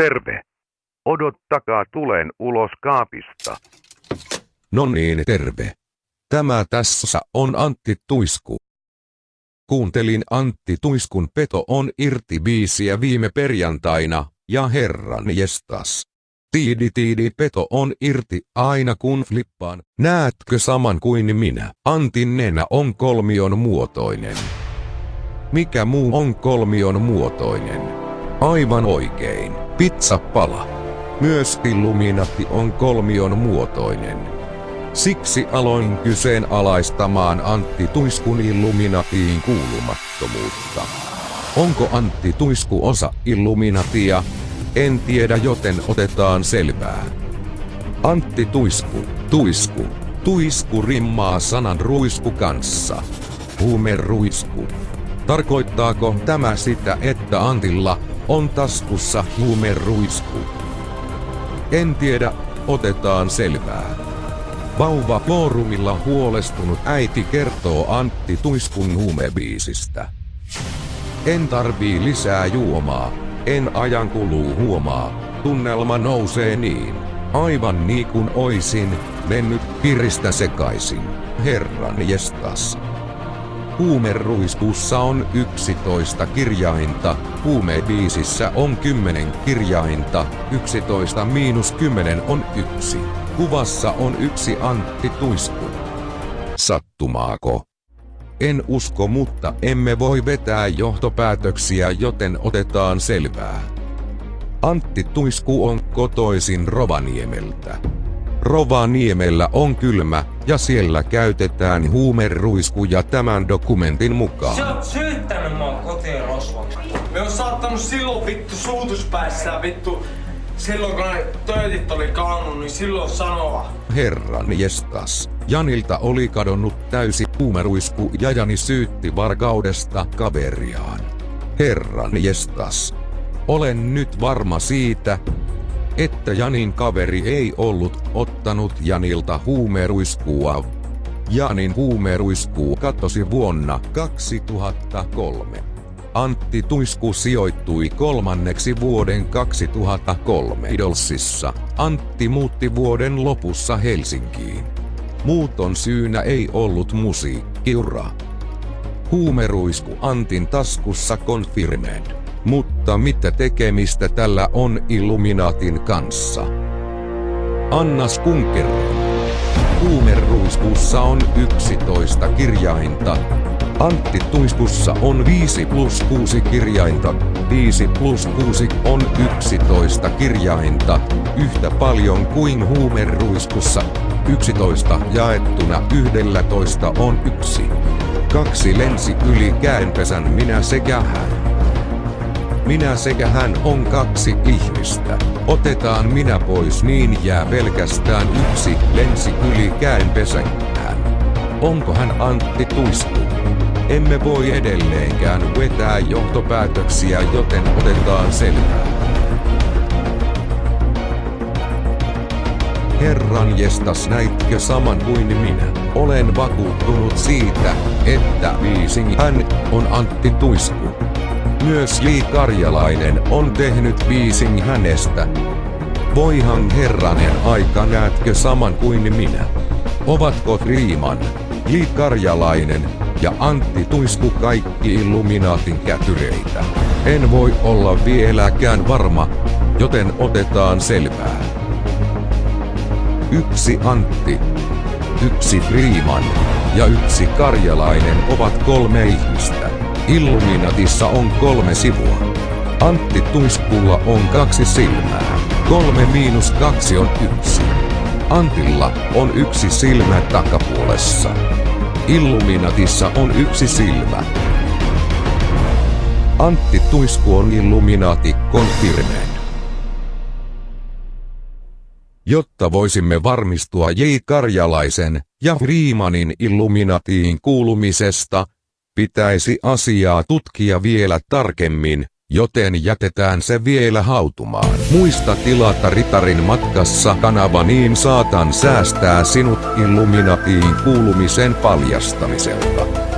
Terve. Odottakaa tulen ulos kaapista. No niin, terve. Tämä tässä on Antti Tuisku. Kuuntelin Antti Tuiskun Peto on irti biisiä viime perjantaina, ja herran jestas. Tiidi tiidi peto on irti aina kun flippaan. Näetkö saman kuin minä? Antin nenä on kolmion muotoinen. Mikä muu on kolmion muotoinen? Aivan oikein, pizzapala. Myös Illuminati on kolmion muotoinen. Siksi aloin kyseenalaistamaan Antti Tuiskun Illuminatiin kuulumattomuutta. Onko Antti Tuisku osa Illuminatia? En tiedä joten otetaan selvää. Antti Tuisku, Tuisku, Tuisku rimmaa sanan ruisku kanssa. Huumeruisku. Tarkoittaako tämä sitä, että Antilla on taskussa huumeruisku? En tiedä, otetaan selvää. Vauva foorumilla huolestunut äiti kertoo Antti Tuiskun huumebiisistä. En tarvii lisää juomaa, en ajan kuluu huomaa, tunnelma nousee niin. Aivan niin kuin oisin, mennyt piristä sekaisin. Herran jestas. Huumeruiskussa on 11 kirjainta, huumebiisissä on 10 kirjainta, 11 miinus 10 on yksi. Kuvassa on yksi Antti Tuisku. Sattumaako? En usko, mutta emme voi vetää johtopäätöksiä, joten otetaan selvää. Antti Tuisku on kotoisin Rovaniemeltä. Rovaniemellä on kylmä, ja siellä käytetään huumeruiskuja tämän dokumentin mukaan. Sä oot syyttänyt mua kotiin rosvoksi. Me on saattanut silloin vittu suutuspäissään vittu silloin kun ne töitit oli kaannut, niin silloin sanoa. Herran jestas. Janilta oli kadonnut täysi huumeruisku ja Jani syytti varkaudesta kaveriaan. Herran jestas. Olen nyt varma siitä, että Janin kaveri ei ollut ottanut Janilta huumeruiskua. Janin huumeruiskuu katosi vuonna 2003. Antti Tuisku sijoittui kolmanneksi vuoden 2003 Idolsissa. Antti muutti vuoden lopussa Helsinkiin. Muuton syynä ei ollut musiikkiura. Huumeruisku Antin taskussa confirmed. Mutta mitä tekemistä tällä on Illuminatin kanssa? Annas Kunkerro. Huumeruiskussa on 11 kirjainta. Antti Tuiskussa on 5 plus 6 kirjainta. 5 plus 6 on 11 kirjainta. Yhtä paljon kuin huumeruiskussa. 11 jaettuna 11 on yksi. Kaksi lensi yli käenpesän minä sekä hän. Minä sekä hän on kaksi ihmistä. Otetaan minä pois niin jää pelkästään yksi lensi yli käenpesän hän. Onko hän Antti Tuisku? Emme voi edelleenkään vetää johtopäätöksiä joten otetaan selvää. Herran jestas näitkö saman kuin minä? Olen vakuuttunut siitä, että Viising hän on Antti Tuisku. Myös J. Karjalainen on tehnyt biisin hänestä. Voihan herranen aika näetkö saman kuin minä? Ovatko Riiman, J. Karjalainen ja Antti Tuisku kaikki Illuminaatin kätyreitä? En voi olla vieläkään varma, joten otetaan selvää. Yksi Antti, yksi Freeman ja yksi Karjalainen ovat kolme ihmistä. Illuminatissa on kolme sivua. Antti Tuiskulla on kaksi silmää. Kolme miinus kaksi on yksi. Antilla on yksi silmä takapuolessa. Illuminatissa on yksi silmä. Antti Tuisku on Illuminati Jotta voisimme varmistua J. Karjalaisen ja Freemanin Illuminatiin kuulumisesta, pitäisi asiaa tutkia vielä tarkemmin, joten jätetään se vielä hautumaan. Muista tilata Ritarin matkassa kanava niin saatan säästää sinut Illuminatiin kuulumisen paljastamiselta.